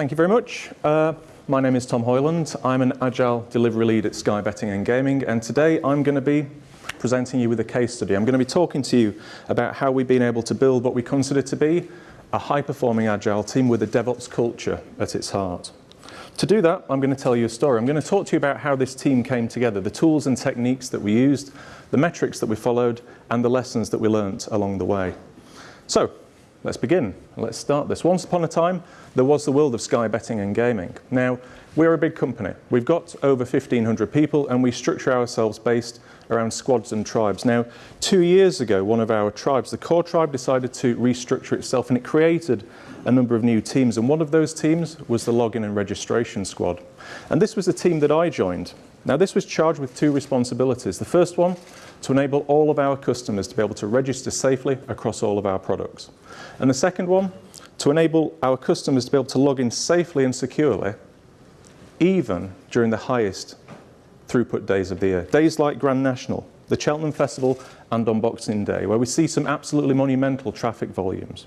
thank you very much. Uh, my name is Tom Hoyland. I'm an Agile Delivery Lead at Sky Betting and Gaming, and today I'm going to be presenting you with a case study. I'm going to be talking to you about how we've been able to build what we consider to be a high-performing Agile team with a DevOps culture at its heart. To do that, I'm going to tell you a story. I'm going to talk to you about how this team came together, the tools and techniques that we used, the metrics that we followed, and the lessons that we learnt along the way. So, let's begin. Let's start this. Once upon a time, there was the world of Sky Betting and Gaming. Now, we're a big company. We've got over 1,500 people and we structure ourselves based around squads and tribes. Now, two years ago, one of our tribes, the core tribe, decided to restructure itself and it created a number of new teams. And one of those teams was the login and registration squad. And this was the team that I joined. Now, this was charged with two responsibilities. The first one, to enable all of our customers to be able to register safely across all of our products. And the second one, to enable our customers to be able to log in safely and securely, even during the highest throughput days of the year. Days like Grand National, the Cheltenham Festival and on Boxing Day, where we see some absolutely monumental traffic volumes.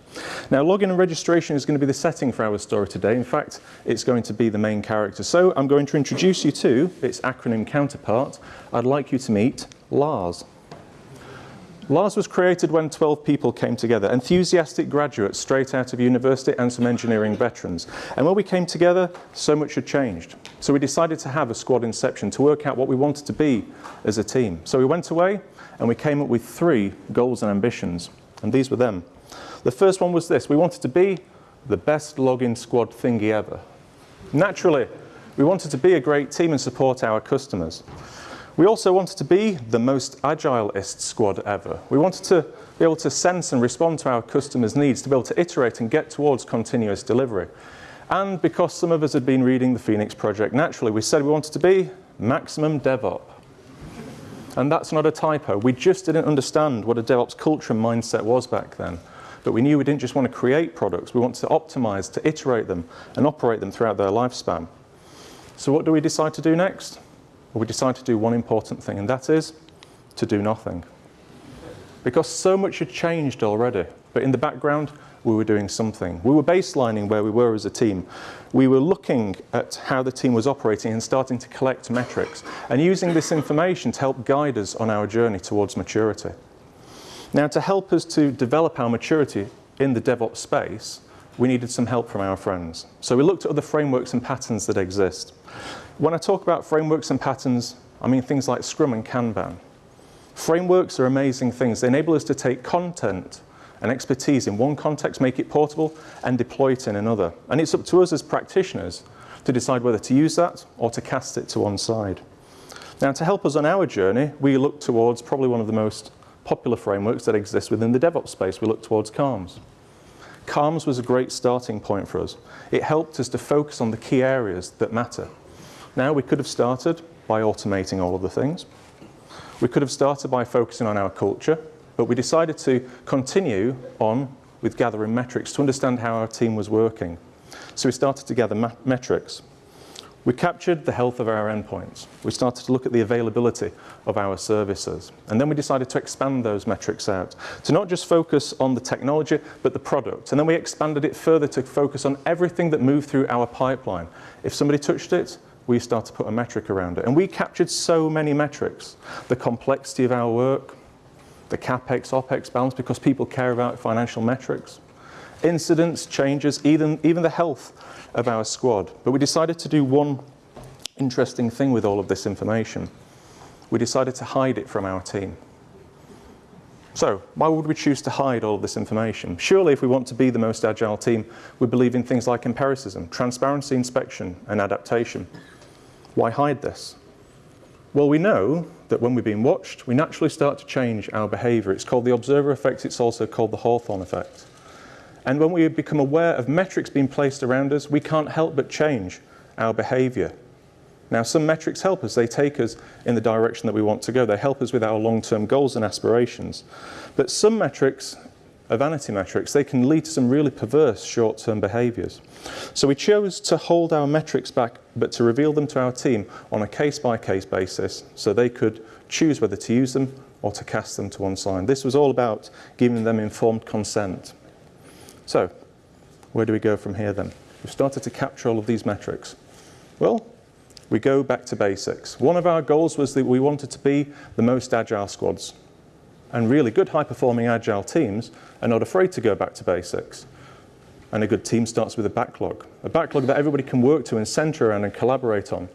Now, login and registration is going to be the setting for our story today. In fact, it's going to be the main character. So I'm going to introduce you to its acronym counterpart. I'd like you to meet Lars. Lars was created when 12 people came together, enthusiastic graduates straight out of university and some engineering veterans. And when we came together, so much had changed. So we decided to have a squad inception to work out what we wanted to be as a team. So we went away and we came up with three goals and ambitions. And these were them. The first one was this. We wanted to be the best login squad thingy ever. Naturally, we wanted to be a great team and support our customers. We also wanted to be the most agilist squad ever. We wanted to be able to sense and respond to our customers' needs, to be able to iterate and get towards continuous delivery. And because some of us had been reading the Phoenix Project, naturally we said we wanted to be maximum DevOps. And that's not a typo. We just didn't understand what a DevOps culture and mindset was back then. But we knew we didn't just want to create products, we wanted to optimize, to iterate them and operate them throughout their lifespan. So what do we decide to do next? We decided to do one important thing, and that is to do nothing. Because so much had changed already, but in the background, we were doing something. We were baselining where we were as a team. We were looking at how the team was operating and starting to collect metrics and using this information to help guide us on our journey towards maturity. Now, to help us to develop our maturity in the DevOps space, we needed some help from our friends. So we looked at other frameworks and patterns that exist. When I talk about frameworks and patterns, I mean things like Scrum and Kanban. Frameworks are amazing things. They enable us to take content and expertise in one context, make it portable, and deploy it in another. And it's up to us as practitioners to decide whether to use that or to cast it to one side. Now, to help us on our journey, we look towards probably one of the most popular frameworks that exists within the DevOps space. We look towards CALMS. CALMS was a great starting point for us. It helped us to focus on the key areas that matter. Now, we could have started by automating all of the things. We could have started by focusing on our culture, but we decided to continue on with gathering metrics to understand how our team was working. So we started to gather metrics. We captured the health of our endpoints. We started to look at the availability of our services. And then we decided to expand those metrics out to not just focus on the technology, but the product. And then we expanded it further to focus on everything that moved through our pipeline. If somebody touched it, we start to put a metric around it. And we captured so many metrics. The complexity of our work, the CapEx, OpEx balance, because people care about financial metrics. Incidents, changes, even, even the health of our squad. But we decided to do one interesting thing with all of this information. We decided to hide it from our team. So why would we choose to hide all of this information? Surely if we want to be the most agile team, we believe in things like empiricism, transparency, inspection, and adaptation. Why hide this? Well, we know that when we're being watched, we naturally start to change our behavior. It's called the observer effect. It's also called the Hawthorne effect. And when we become aware of metrics being placed around us, we can't help but change our behavior. Now, some metrics help us. They take us in the direction that we want to go. They help us with our long-term goals and aspirations. But some metrics are vanity metrics. They can lead to some really perverse short-term behaviors. So we chose to hold our metrics back, but to reveal them to our team on a case-by-case -case basis so they could choose whether to use them or to cast them to one side. This was all about giving them informed consent. So, where do we go from here then? We've started to capture all of these metrics. Well, we go back to basics. One of our goals was that we wanted to be the most agile squads. And really good high-performing agile teams are not afraid to go back to basics. And a good team starts with a backlog, a backlog that everybody can work to and center around and collaborate on.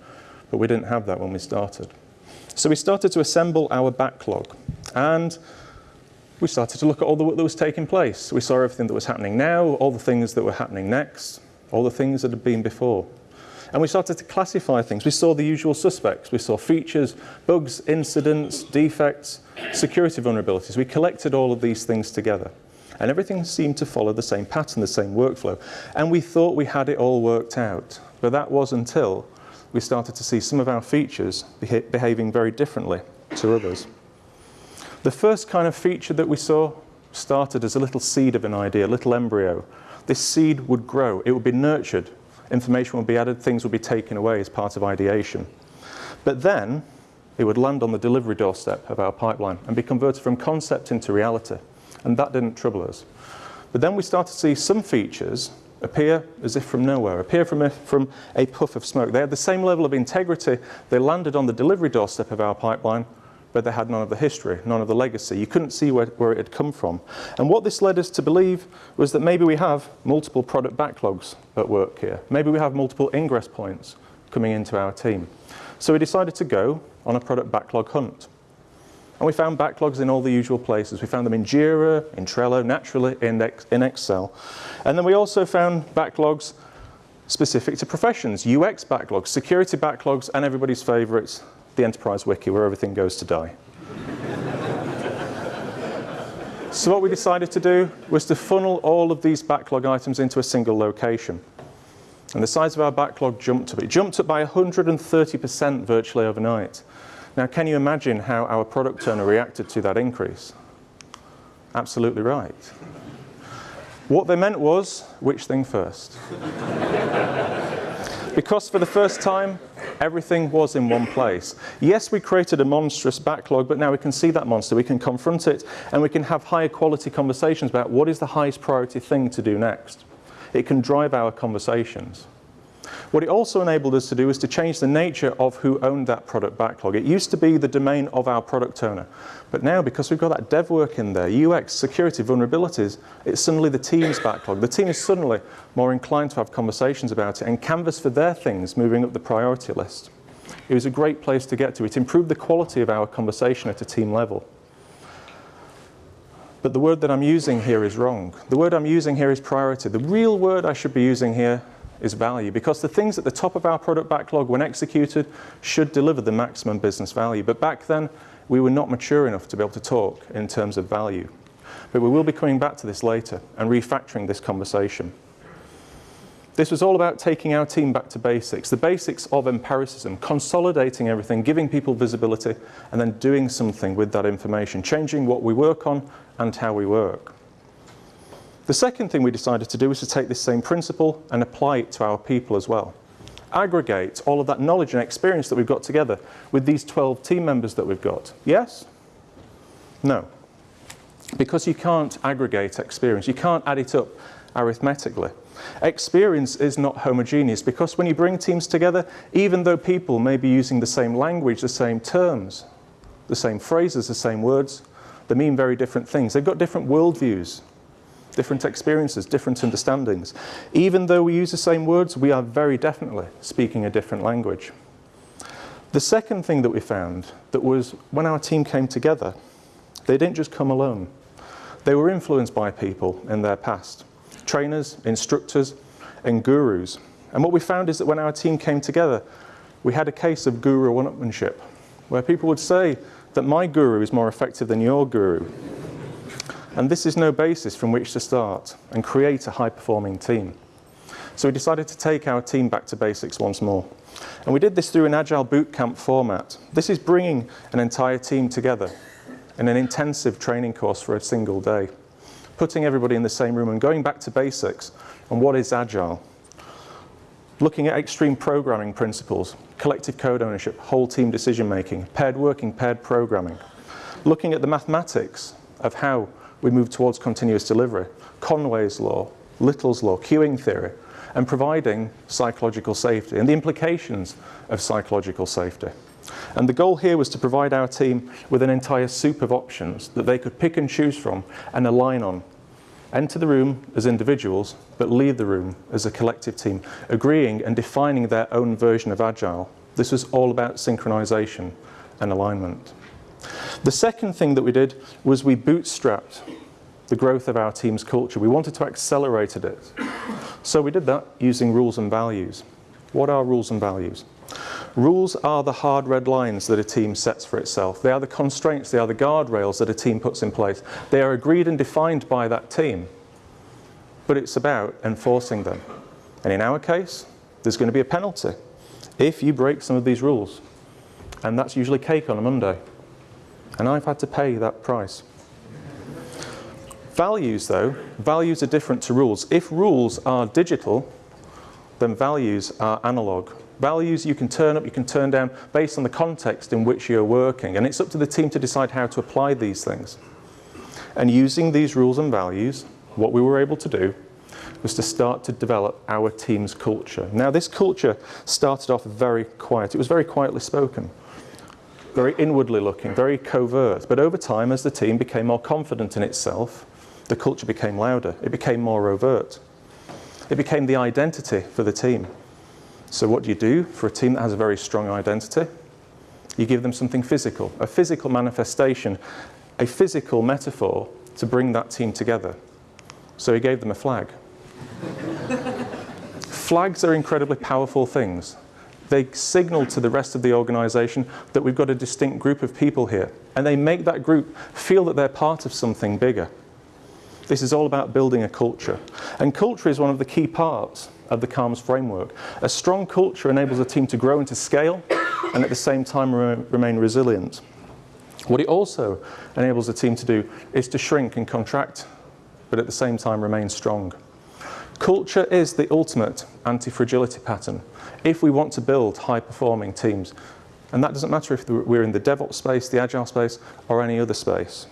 But we didn't have that when we started. So we started to assemble our backlog. And we started to look at all the work that was taking place. We saw everything that was happening now, all the things that were happening next, all the things that had been before. And we started to classify things. We saw the usual suspects. We saw features, bugs, incidents, defects, security vulnerabilities. We collected all of these things together. And everything seemed to follow the same pattern, the same workflow. And we thought we had it all worked out. But that was until we started to see some of our features beha behaving very differently to others. The first kind of feature that we saw started as a little seed of an idea, a little embryo. This seed would grow, it would be nurtured, information would be added, things would be taken away as part of ideation. But then it would land on the delivery doorstep of our pipeline and be converted from concept into reality. And that didn't trouble us. But then we started to see some features appear as if from nowhere, appear from a, from a puff of smoke. They had the same level of integrity. They landed on the delivery doorstep of our pipeline, but they had none of the history, none of the legacy. You couldn't see where, where it had come from. And what this led us to believe was that maybe we have multiple product backlogs at work here. Maybe we have multiple ingress points coming into our team. So we decided to go on a product backlog hunt. And we found backlogs in all the usual places. We found them in Jira, in Trello, naturally in, in Excel. And then we also found backlogs specific to professions, UX backlogs, security backlogs, and everybody's favorites, the Enterprise Wiki, where everything goes to die. so what we decided to do was to funnel all of these backlog items into a single location. And the size of our backlog jumped up. It jumped up by 130% virtually overnight. Now, can you imagine how our product owner reacted to that increase? Absolutely right. What they meant was, which thing first? Because for the first time, everything was in one place. Yes, we created a monstrous backlog, but now we can see that monster, we can confront it, and we can have higher quality conversations about what is the highest priority thing to do next. It can drive our conversations. What it also enabled us to do is to change the nature of who owned that product backlog. It used to be the domain of our product owner. But now, because we've got that dev work in there, UX, security, vulnerabilities, it's suddenly the team's backlog. The team is suddenly more inclined to have conversations about it and canvas for their things moving up the priority list. It was a great place to get to. It improved the quality of our conversation at a team level. But the word that I'm using here is wrong. The word I'm using here is priority. The real word I should be using here is value because the things at the top of our product backlog when executed should deliver the maximum business value. But back then, we were not mature enough to be able to talk in terms of value. But we will be coming back to this later and refactoring this conversation. This was all about taking our team back to basics, the basics of empiricism, consolidating everything, giving people visibility, and then doing something with that information, changing what we work on and how we work. The second thing we decided to do was to take this same principle and apply it to our people as well. Aggregate all of that knowledge and experience that we've got together with these 12 team members that we've got. Yes? No. Because you can't aggregate experience. You can't add it up arithmetically. Experience is not homogeneous because when you bring teams together, even though people may be using the same language, the same terms, the same phrases, the same words, they mean very different things. They've got different worldviews, different experiences, different understandings. Even though we use the same words, we are very definitely speaking a different language. The second thing that we found that was when our team came together, they didn't just come alone. They were influenced by people in their past, trainers, instructors, and gurus. And what we found is that when our team came together, we had a case of guru one-upmanship, where people would say that my guru is more effective than your guru. And this is no basis from which to start and create a high-performing team. So we decided to take our team back to basics once more. And we did this through an Agile Bootcamp format. This is bringing an entire team together in an intensive training course for a single day, putting everybody in the same room and going back to basics on what is Agile. Looking at extreme programming principles, collective code ownership, whole team decision making, paired working, paired programming. Looking at the mathematics of how we move towards continuous delivery. Conway's law, Little's law, queuing theory, and providing psychological safety and the implications of psychological safety. And the goal here was to provide our team with an entire soup of options that they could pick and choose from and align on. Enter the room as individuals, but leave the room as a collective team, agreeing and defining their own version of Agile. This was all about synchronization and alignment. The second thing that we did was we bootstrapped the growth of our team's culture. We wanted to accelerate it. So we did that using rules and values. What are rules and values? Rules are the hard red lines that a team sets for itself. They are the constraints, they are the guardrails that a team puts in place. They are agreed and defined by that team. But it's about enforcing them. And in our case, there's going to be a penalty if you break some of these rules. And that's usually cake on a Monday. And I've had to pay that price. Values though, values are different to rules. If rules are digital, then values are analog. Values you can turn up, you can turn down based on the context in which you're working. And it's up to the team to decide how to apply these things. And using these rules and values, what we were able to do was to start to develop our team's culture. Now this culture started off very quiet. It was very quietly spoken, very inwardly looking, very covert. But over time, as the team became more confident in itself, the culture became louder. It became more overt. It became the identity for the team. So what do you do for a team that has a very strong identity? You give them something physical, a physical manifestation, a physical metaphor to bring that team together. So he gave them a flag. Flags are incredibly powerful things. They signal to the rest of the organisation that we've got a distinct group of people here. And they make that group feel that they're part of something bigger. This is all about building a culture. And culture is one of the key parts of the CALMS framework. A strong culture enables a team to grow and to scale and at the same time re remain resilient. What it also enables a team to do is to shrink and contract, but at the same time remain strong. Culture is the ultimate anti-fragility pattern if we want to build high-performing teams. And that doesn't matter if we're in the DevOps space, the Agile space, or any other space.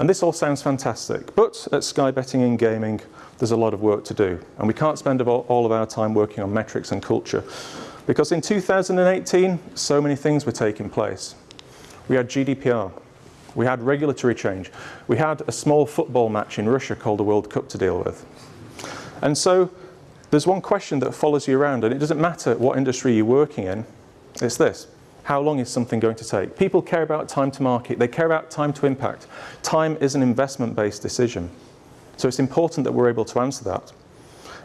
And this all sounds fantastic, but at Sky Betting and Gaming, there's a lot of work to do. And we can't spend all of our time working on metrics and culture. Because in 2018, so many things were taking place. We had GDPR. We had regulatory change. We had a small football match in Russia called the World Cup to deal with. And so there's one question that follows you around, and it doesn't matter what industry you're working in, it's this. How long is something going to take? People care about time to market. They care about time to impact. Time is an investment-based decision. So it's important that we're able to answer that.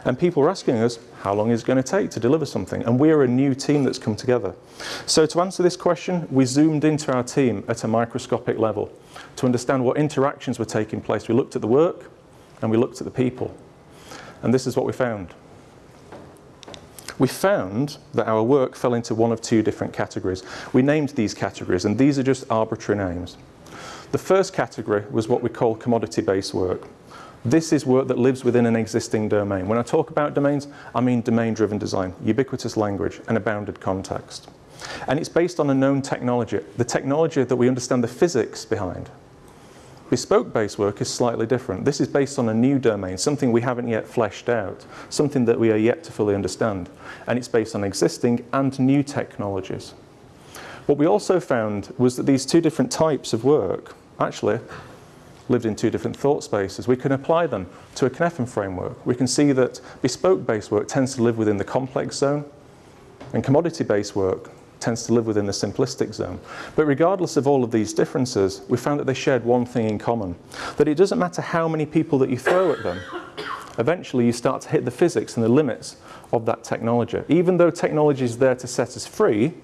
And people are asking us, how long is it going to take to deliver something? And we're a new team that's come together. So to answer this question, we zoomed into our team at a microscopic level to understand what interactions were taking place. We looked at the work and we looked at the people. And this is what we found. We found that our work fell into one of two different categories. We named these categories, and these are just arbitrary names. The first category was what we call commodity-based work. This is work that lives within an existing domain. When I talk about domains, I mean domain-driven design, ubiquitous language, and a bounded context. And it's based on a known technology, the technology that we understand the physics behind. Bespoke-based work is slightly different. This is based on a new domain, something we haven't yet fleshed out, something that we are yet to fully understand. And it's based on existing and new technologies. What we also found was that these two different types of work actually lived in two different thought spaces. We can apply them to a Cynefin framework. We can see that bespoke-based work tends to live within the complex zone, and commodity-based work tends to live within the simplistic zone. But regardless of all of these differences, we found that they shared one thing in common, that it doesn't matter how many people that you throw at them, eventually you start to hit the physics and the limits of that technology. Even though technology is there to set us free,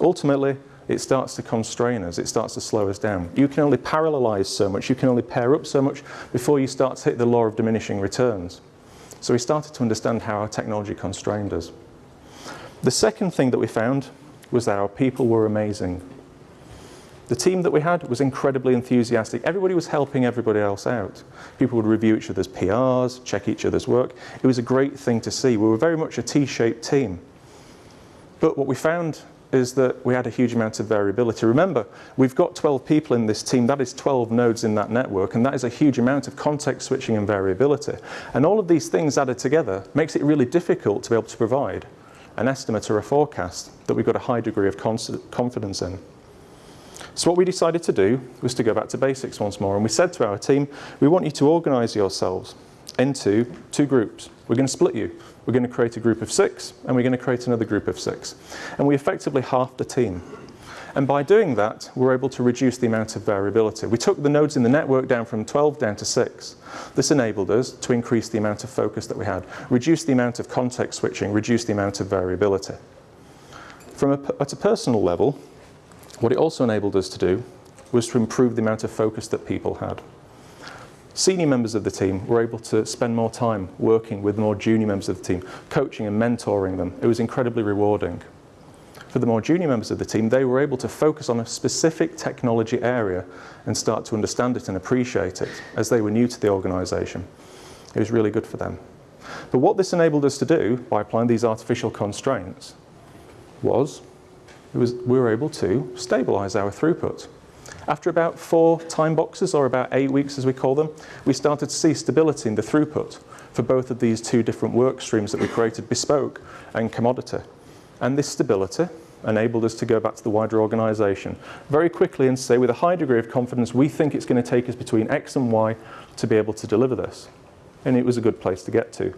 ultimately it starts to constrain us, it starts to slow us down. You can only parallelize so much, you can only pair up so much before you start to hit the law of diminishing returns. So we started to understand how our technology constrained us. The second thing that we found was that our people were amazing. The team that we had was incredibly enthusiastic. Everybody was helping everybody else out. People would review each other's PRs, check each other's work. It was a great thing to see. We were very much a T-shaped team. But what we found is that we had a huge amount of variability. Remember, we've got 12 people in this team. That is 12 nodes in that network, and that is a huge amount of context switching and variability. And all of these things added together makes it really difficult to be able to provide an estimate or a forecast that we've got a high degree of confidence in. So what we decided to do was to go back to basics once more, and we said to our team, we want you to organise yourselves into two groups. We're going to split you. We're going to create a group of six, and we're going to create another group of six. And we effectively halved the team. And by doing that, we're able to reduce the amount of variability. We took the nodes in the network down from 12 down to 6. This enabled us to increase the amount of focus that we had, reduce the amount of context switching, reduce the amount of variability. From a, at a personal level, what it also enabled us to do was to improve the amount of focus that people had. Senior members of the team were able to spend more time working with more junior members of the team, coaching and mentoring them. It was incredibly rewarding. For the more junior members of the team, they were able to focus on a specific technology area and start to understand it and appreciate it as they were new to the organisation. It was really good for them. But what this enabled us to do by applying these artificial constraints was, was we were able to stabilise our throughput. After about four time boxes, or about eight weeks as we call them, we started to see stability in the throughput for both of these two different work streams that we created, bespoke and commodity. And this stability enabled us to go back to the wider organisation very quickly and say with a high degree of confidence, we think it's going to take us between X and Y to be able to deliver this. And it was a good place to get to.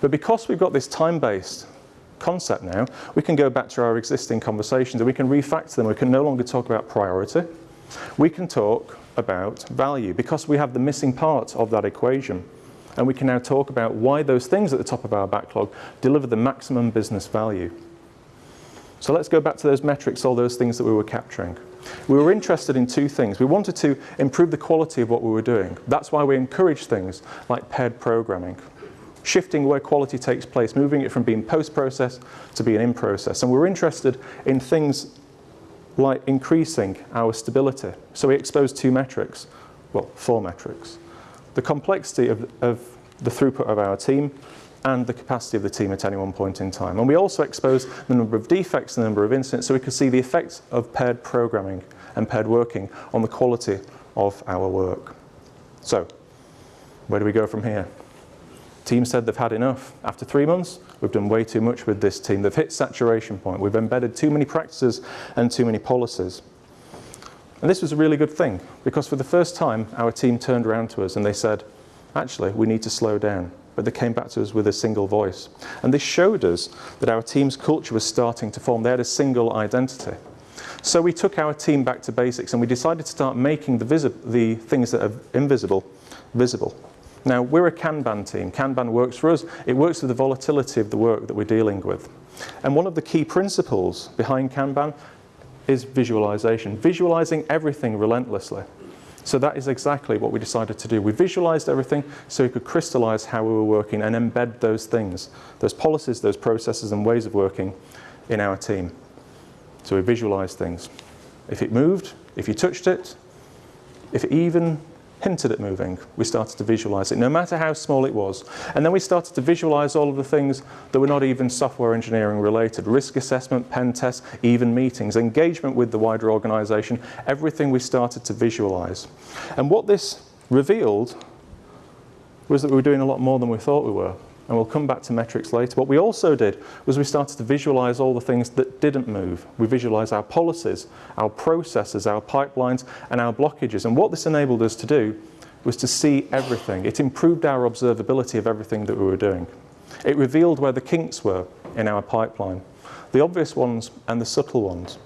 But because we've got this time-based concept now, we can go back to our existing conversations and we can refactor them. We can no longer talk about priority. We can talk about value because we have the missing part of that equation. And we can now talk about why those things at the top of our backlog deliver the maximum business value. So let's go back to those metrics, all those things that we were capturing. We were interested in two things. We wanted to improve the quality of what we were doing. That's why we encourage things like paired programming, shifting where quality takes place, moving it from being post-process to being in-process. And we were interested in things like increasing our stability. So we exposed two metrics, well, four metrics. The complexity of, of the throughput of our team and the capacity of the team at any one point in time. And we also exposed the number of defects, and the number of incidents, so we could see the effects of paired programming and paired working on the quality of our work. So, where do we go from here? Team said they've had enough. After three months, we've done way too much with this team. They've hit saturation point. We've embedded too many practices and too many policies. And this was a really good thing because for the first time, our team turned around to us and they said, actually, we need to slow down. But they came back to us with a single voice. And this showed us that our team's culture was starting to form. They had a single identity. So we took our team back to basics and we decided to start making the, the things that are invisible visible. Now, we're a Kanban team. Kanban works for us. It works with the volatility of the work that we're dealing with. And one of the key principles behind Kanban is visualization, visualizing everything relentlessly. So that is exactly what we decided to do. We visualized everything so we could crystallize how we were working and embed those things, those policies, those processes and ways of working in our team. So we visualized things. If it moved, if you touched it, if it even hinted at moving, we started to visualize it, no matter how small it was. And then we started to visualize all of the things that were not even software engineering related, risk assessment, pen tests, even meetings, engagement with the wider organization, everything we started to visualize. And what this revealed was that we were doing a lot more than we thought we were and we'll come back to metrics later. What we also did was we started to visualize all the things that didn't move. We visualized our policies, our processes, our pipelines, and our blockages. And what this enabled us to do was to see everything. It improved our observability of everything that we were doing. It revealed where the kinks were in our pipeline, the obvious ones and the subtle ones.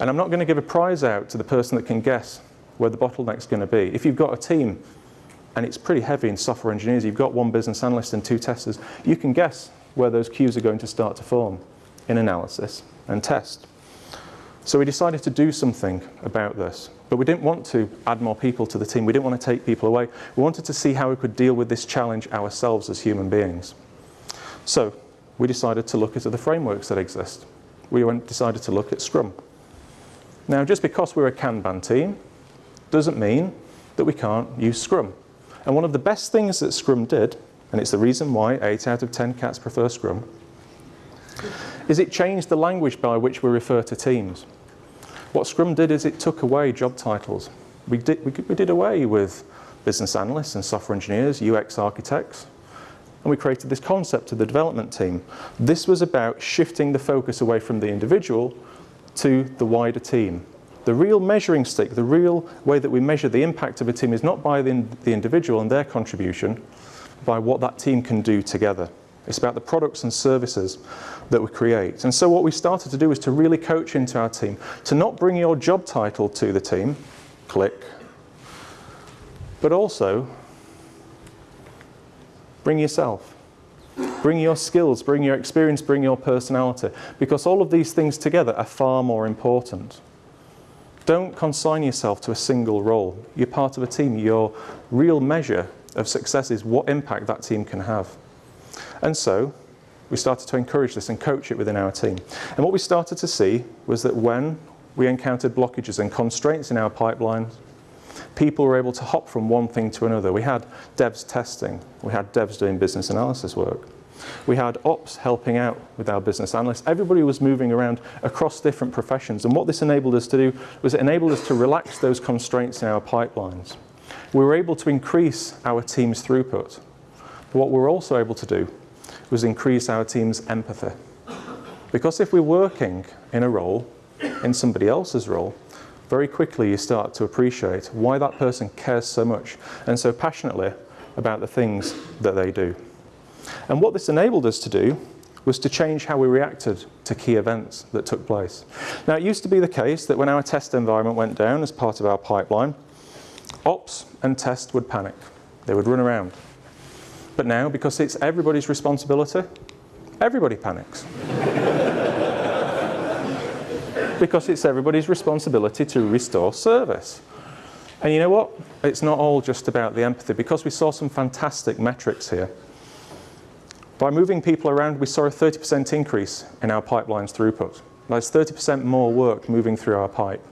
And I'm not going to give a prize out to the person that can guess where the bottleneck's going to be. If you've got a team and it's pretty heavy in software engineers. You've got one business analyst and two testers. You can guess where those queues are going to start to form in analysis and test. So we decided to do something about this. But we didn't want to add more people to the team. We didn't want to take people away. We wanted to see how we could deal with this challenge ourselves as human beings. So we decided to look at the frameworks that exist. We went, decided to look at Scrum. Now, just because we're a Kanban team doesn't mean that we can't use Scrum. And one of the best things that Scrum did, and it's the reason why 8 out of 10 cats prefer Scrum, is it changed the language by which we refer to teams. What Scrum did is it took away job titles. We did, we, we did away with business analysts and software engineers, UX architects, and we created this concept of the development team. This was about shifting the focus away from the individual to the wider team. The real measuring stick, the real way that we measure the impact of a team is not by the, the individual and their contribution, by what that team can do together. It's about the products and services that we create. And so what we started to do is to really coach into our team, to not bring your job title to the team, click, but also bring yourself. Bring your skills, bring your experience, bring your personality, because all of these things together are far more important. Don't consign yourself to a single role. You're part of a team. Your real measure of success is what impact that team can have. And so we started to encourage this and coach it within our team. And what we started to see was that when we encountered blockages and constraints in our pipelines, people were able to hop from one thing to another. We had devs testing, we had devs doing business analysis work. We had ops helping out with our business analysts. Everybody was moving around across different professions. And what this enabled us to do was it enabled us to relax those constraints in our pipelines. We were able to increase our team's throughput. But what we were also able to do was increase our team's empathy. Because if we're working in a role, in somebody else's role, very quickly you start to appreciate why that person cares so much and so passionately about the things that they do. And what this enabled us to do was to change how we reacted to key events that took place. Now it used to be the case that when our test environment went down as part of our pipeline, ops and test would panic. They would run around. But now, because it's everybody's responsibility, everybody panics. because it's everybody's responsibility to restore service. And you know what? It's not all just about the empathy, because we saw some fantastic metrics here. By moving people around, we saw a 30% increase in our pipeline's throughput. That's 30% more work moving through our pipe.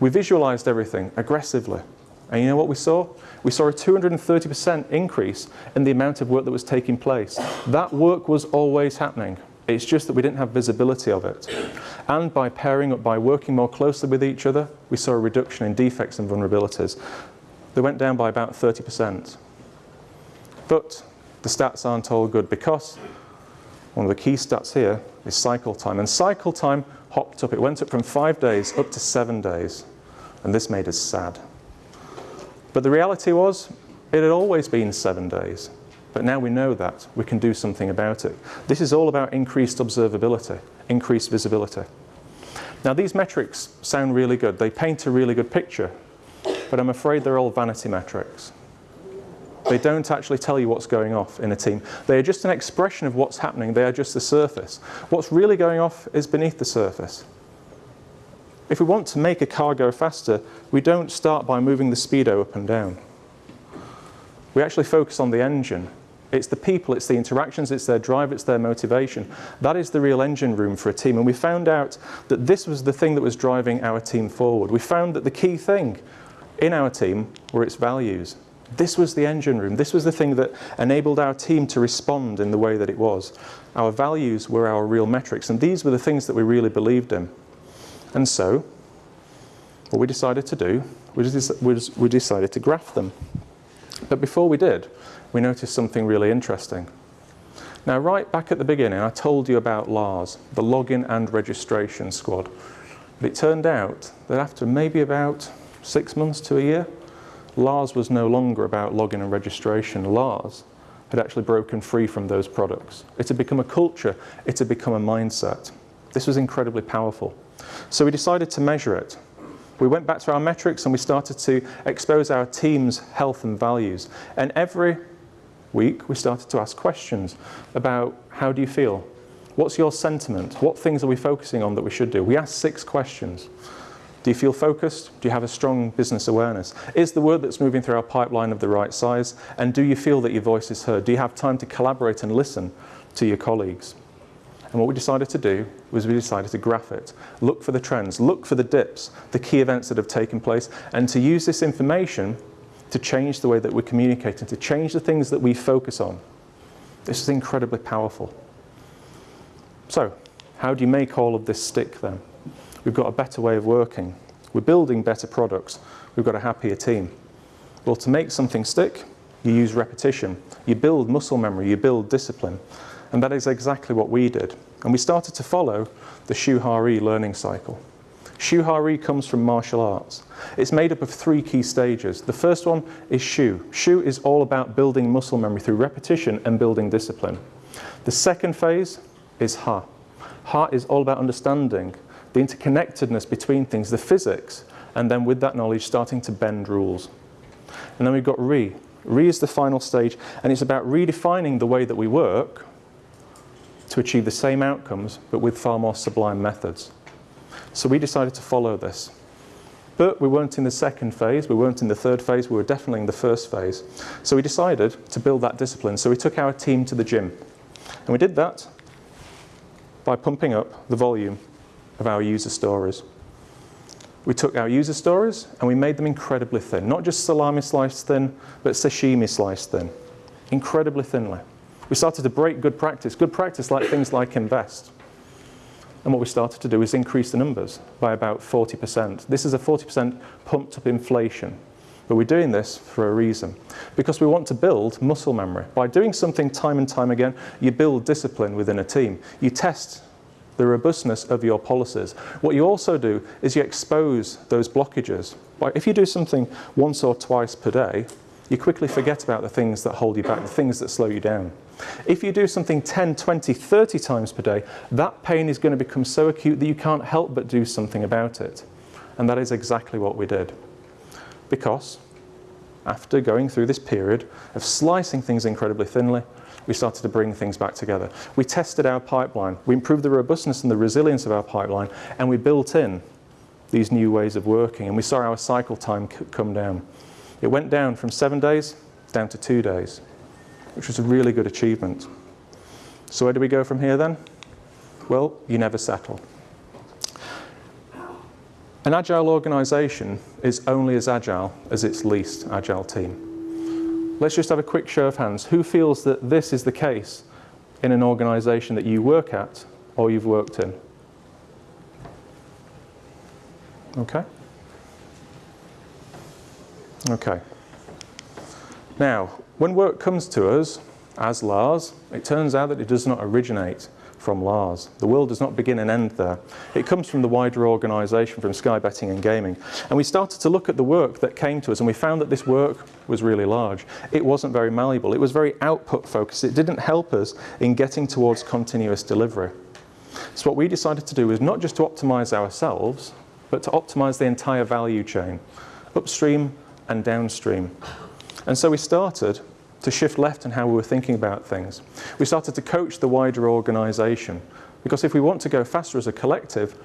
We visualized everything aggressively. And you know what we saw? We saw a 230% increase in the amount of work that was taking place. That work was always happening. It's just that we didn't have visibility of it. And by pairing up, by working more closely with each other, we saw a reduction in defects and vulnerabilities. They went down by about 30%. But the stats aren't all good because one of the key stats here is cycle time. And cycle time hopped up. It went up from five days up to seven days. And this made us sad. But the reality was, it had always been seven days. But now we know that. We can do something about it. This is all about increased observability, increased visibility. Now these metrics sound really good. They paint a really good picture. But I'm afraid they're all vanity metrics. They don't actually tell you what's going off in a team. They are just an expression of what's happening. They are just the surface. What's really going off is beneath the surface. If we want to make a car go faster, we don't start by moving the speedo up and down. We actually focus on the engine. It's the people, it's the interactions, it's their drive, it's their motivation. That is the real engine room for a team. And we found out that this was the thing that was driving our team forward. We found that the key thing in our team were its values. This was the engine room. This was the thing that enabled our team to respond in the way that it was. Our values were our real metrics, and these were the things that we really believed in. And so, what we decided to do was we decided to graph them. But before we did, we noticed something really interesting. Now, right back at the beginning, I told you about LARS, the Login and Registration Squad. But it turned out that after maybe about six months to a year, LARS was no longer about login and registration. LARS had actually broken free from those products. It had become a culture. It had become a mindset. This was incredibly powerful. So we decided to measure it. We went back to our metrics and we started to expose our team's health and values. And every week we started to ask questions about how do you feel? What's your sentiment? What things are we focusing on that we should do? We asked six questions. Do you feel focused? Do you have a strong business awareness? Is the work that's moving through our pipeline of the right size? And do you feel that your voice is heard? Do you have time to collaborate and listen to your colleagues? And what we decided to do was we decided to graph it, look for the trends, look for the dips, the key events that have taken place, and to use this information to change the way that we communicate and to change the things that we focus on. This is incredibly powerful. So, how do you make all of this stick then? We've got a better way of working. We're building better products. We've got a happier team. Well, to make something stick, you use repetition. You build muscle memory, you build discipline. And that is exactly what we did. And we started to follow the Shu Ha Ri learning cycle. Shu Ha Ri comes from martial arts. It's made up of three key stages. The first one is Shu. Shu is all about building muscle memory through repetition and building discipline. The second phase is Ha. Ha is all about understanding the interconnectedness between things, the physics, and then with that knowledge starting to bend rules. And then we've got ri. Ri is the final stage, and it's about redefining the way that we work to achieve the same outcomes, but with far more sublime methods. So we decided to follow this. But we weren't in the second phase, we weren't in the third phase, we were definitely in the first phase. So we decided to build that discipline. So we took our team to the gym. And we did that by pumping up the volume of our user stories. We took our user stories and we made them incredibly thin. Not just salami sliced thin, but sashimi sliced thin. Incredibly thinly. We started to break good practice. Good practice like things like invest. And what we started to do is increase the numbers by about 40%. This is a 40% pumped up inflation. But we're doing this for a reason. Because we want to build muscle memory. By doing something time and time again, you build discipline within a team. You test the robustness of your policies. What you also do is you expose those blockages. If you do something once or twice per day, you quickly forget about the things that hold you back, the things that slow you down. If you do something 10, 20, 30 times per day, that pain is going to become so acute that you can't help but do something about it. And that is exactly what we did. Because after going through this period of slicing things incredibly thinly, we started to bring things back together. We tested our pipeline, we improved the robustness and the resilience of our pipeline, and we built in these new ways of working, and we saw our cycle time come down. It went down from seven days down to two days, which was a really good achievement. So where do we go from here then? Well, you never settle. An agile organisation is only as agile as its least agile team. Let's just have a quick show of hands. Who feels that this is the case in an organisation that you work at or you've worked in? Okay. Okay. Now, when work comes to us as Lars, it turns out that it does not originate from Lars. The world does not begin and end there. It comes from the wider organisation, from Sky Betting and Gaming. And we started to look at the work that came to us and we found that this work was really large. It wasn't very malleable. It was very output focused. It didn't help us in getting towards continuous delivery. So what we decided to do was not just to optimise ourselves, but to optimise the entire value chain, upstream and downstream. And so we started to shift left in how we were thinking about things. We started to coach the wider organisation because if we want to go faster as a collective,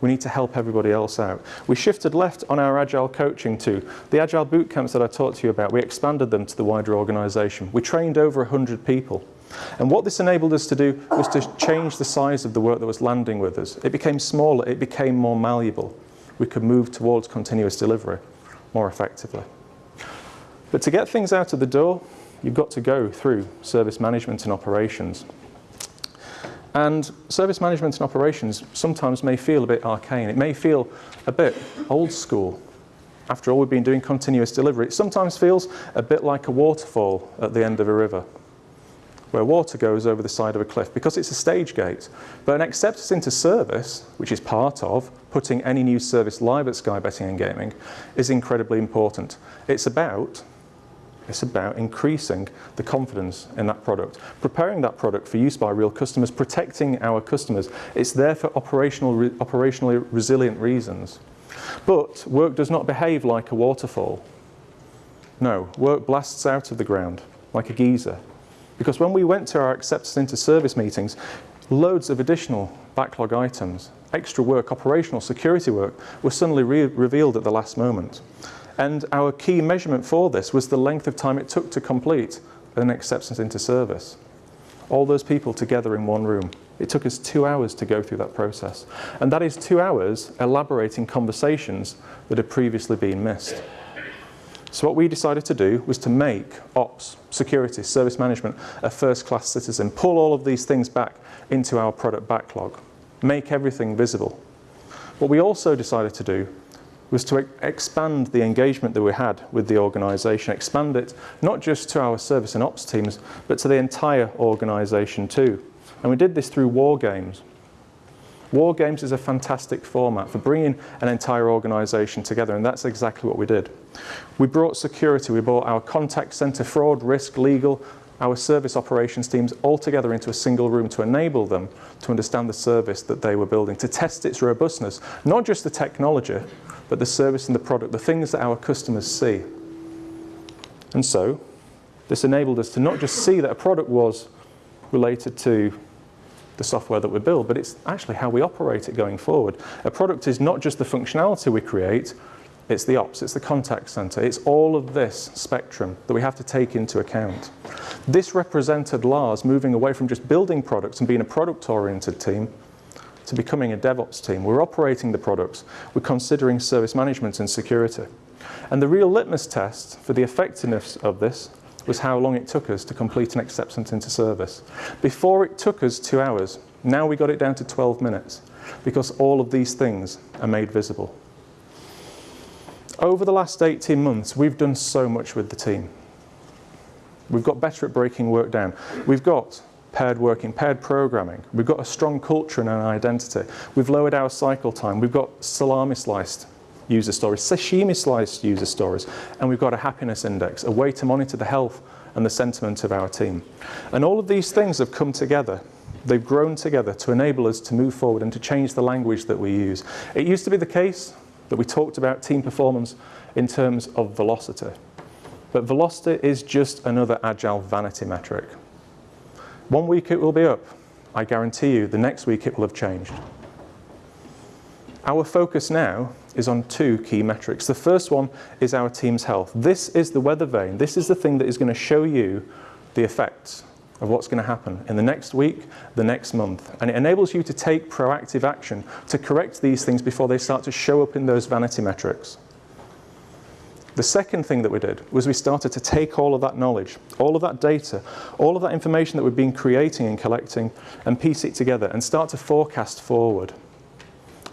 we need to help everybody else out. We shifted left on our Agile coaching too. The Agile boot camps that I talked to you about, we expanded them to the wider organisation. We trained over 100 people. And what this enabled us to do was to change the size of the work that was landing with us. It became smaller, it became more malleable. We could move towards continuous delivery more effectively. But to get things out of the door, you've got to go through service management and operations. And service management and operations sometimes may feel a bit arcane. It may feel a bit old school. After all, we've been doing continuous delivery. It sometimes feels a bit like a waterfall at the end of a river, where water goes over the side of a cliff because it's a stage gate. But an acceptance into service, which is part of putting any new service live at Sky Betting and Gaming, is incredibly important. It's about it's about increasing the confidence in that product, preparing that product for use by real customers, protecting our customers. It's there for operational, re operationally resilient reasons. But work does not behave like a waterfall. No, work blasts out of the ground like a geyser. Because when we went to our acceptance into service meetings, loads of additional backlog items, extra work, operational security work, were suddenly re revealed at the last moment. And our key measurement for this was the length of time it took to complete an acceptance into service. All those people together in one room. It took us two hours to go through that process. And that is two hours elaborating conversations that had previously been missed. So what we decided to do was to make ops, security, service management a first-class citizen, pull all of these things back into our product backlog, make everything visible. What we also decided to do was to expand the engagement that we had with the organisation, expand it not just to our service and ops teams, but to the entire organisation too. And we did this through war games. War games is a fantastic format for bringing an entire organisation together, and that's exactly what we did. We brought security, we brought our contact centre, fraud, risk, legal, our service operations teams all together into a single room to enable them to understand the service that they were building, to test its robustness, not just the technology, but the service and the product, the things that our customers see. And so, this enabled us to not just see that a product was related to the software that we build, but it's actually how we operate it going forward. A product is not just the functionality we create, it's the ops, it's the contact center, it's all of this spectrum that we have to take into account. This represented Lars moving away from just building products and being a product-oriented team to becoming a DevOps team. We're operating the products, we're considering service management and security. And the real litmus test for the effectiveness of this was how long it took us to complete an acceptance into service. Before it took us two hours, now we got it down to 12 minutes because all of these things are made visible. Over the last 18 months, we've done so much with the team. We've got better at breaking work down. We've got paired working, paired programming. We've got a strong culture and an identity. We've lowered our cycle time. We've got salami sliced user stories, sashimi sliced user stories, and we've got a happiness index, a way to monitor the health and the sentiment of our team. And all of these things have come together. They've grown together to enable us to move forward and to change the language that we use. It used to be the case that we talked about team performance in terms of velocity. But velocity is just another agile vanity metric. One week it will be up. I guarantee you the next week it will have changed. Our focus now is on two key metrics. The first one is our team's health. This is the weather vane. This is the thing that is going to show you the effects of what's going to happen in the next week, the next month. And it enables you to take proactive action to correct these things before they start to show up in those vanity metrics. The second thing that we did was we started to take all of that knowledge, all of that data, all of that information that we've been creating and collecting and piece it together and start to forecast forward.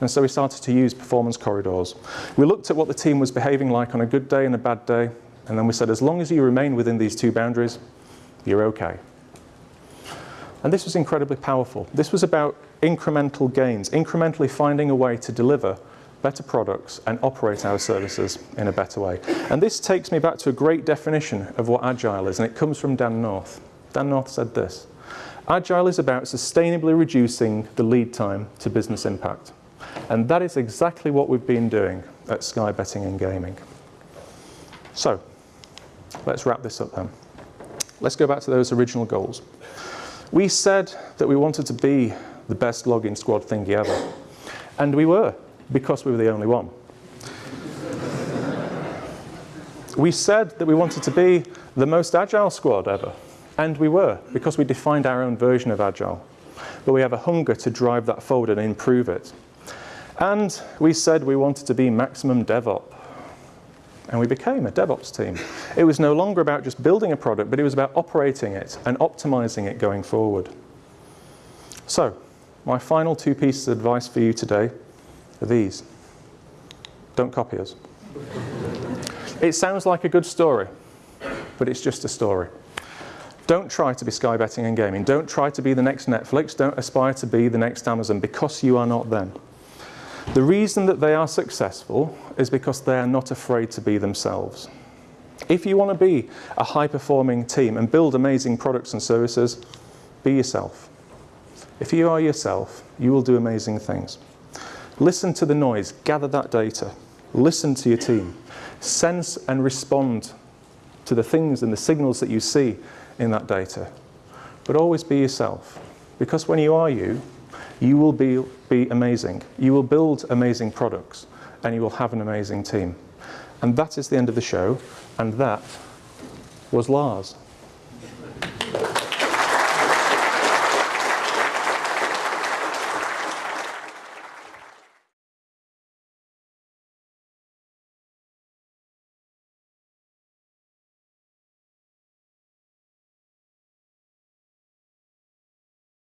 And so we started to use performance corridors. We looked at what the team was behaving like on a good day and a bad day, and then we said, as long as you remain within these two boundaries, you're okay. And this was incredibly powerful. This was about incremental gains, incrementally finding a way to deliver better products and operate our services in a better way. And this takes me back to a great definition of what Agile is, and it comes from Dan North. Dan North said this, Agile is about sustainably reducing the lead time to business impact. And that is exactly what we've been doing at Sky Betting and Gaming. So, let's wrap this up then. Let's go back to those original goals. We said that we wanted to be the best login squad thingy ever. And we were, because we were the only one. we said that we wanted to be the most agile squad ever. And we were, because we defined our own version of agile. But we have a hunger to drive that forward and improve it. And we said we wanted to be maximum DevOps. And we became a DevOps team. It was no longer about just building a product, but it was about operating it and optimizing it going forward. So, my final two pieces of advice for you today are these. Don't copy us. it sounds like a good story, but it's just a story. Don't try to be Sky Betting and Gaming. Don't try to be the next Netflix. Don't aspire to be the next Amazon because you are not them. The reason that they are successful is because they are not afraid to be themselves. If you want to be a high-performing team and build amazing products and services, be yourself. If you are yourself, you will do amazing things. Listen to the noise, gather that data, listen to your team, sense and respond to the things and the signals that you see in that data. But always be yourself, because when you are you, you will be, be amazing. You will build amazing products and you will have an amazing team. And that is the end of the show, and that was Lars.